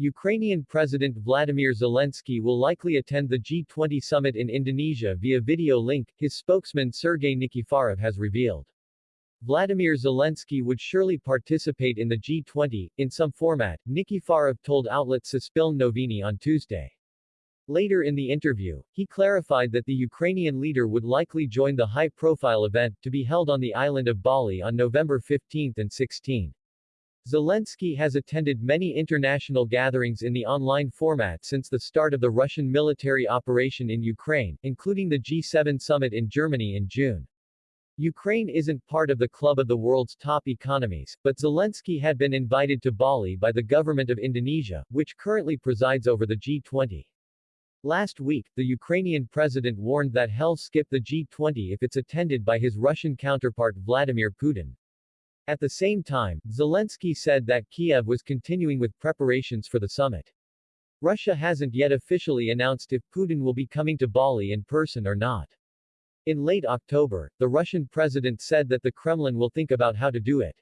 Ukrainian President Vladimir Zelensky will likely attend the G20 summit in Indonesia via video link, his spokesman Sergei Nikiforov has revealed. Vladimir Zelensky would surely participate in the G20, in some format, Nikiforov told outlet Suspilne Noviny on Tuesday. Later in the interview, he clarified that the Ukrainian leader would likely join the high-profile event, to be held on the island of Bali on November 15 and 16. Zelensky has attended many international gatherings in the online format since the start of the Russian military operation in Ukraine, including the G7 summit in Germany in June. Ukraine isn't part of the club of the world's top economies, but Zelensky had been invited to Bali by the government of Indonesia, which currently presides over the G20. Last week, the Ukrainian president warned that he'll skip the G20 if it's attended by his Russian counterpart Vladimir Putin. At the same time, Zelensky said that Kiev was continuing with preparations for the summit. Russia hasn't yet officially announced if Putin will be coming to Bali in person or not. In late October, the Russian president said that the Kremlin will think about how to do it.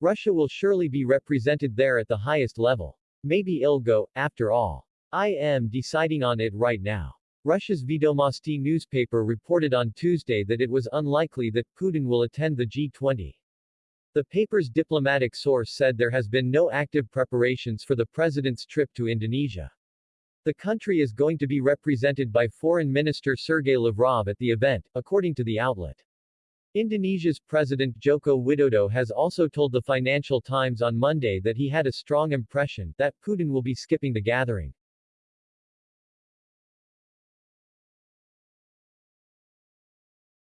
Russia will surely be represented there at the highest level. Maybe it'll go, after all. I am deciding on it right now. Russia's Vedomosti newspaper reported on Tuesday that it was unlikely that Putin will attend the G20. The paper's diplomatic source said there has been no active preparations for the president's trip to Indonesia. The country is going to be represented by Foreign Minister Sergei Lavrov at the event, according to the outlet. Indonesia's President Joko Widodo has also told the Financial Times on Monday that he had a strong impression that Putin will be skipping the gathering.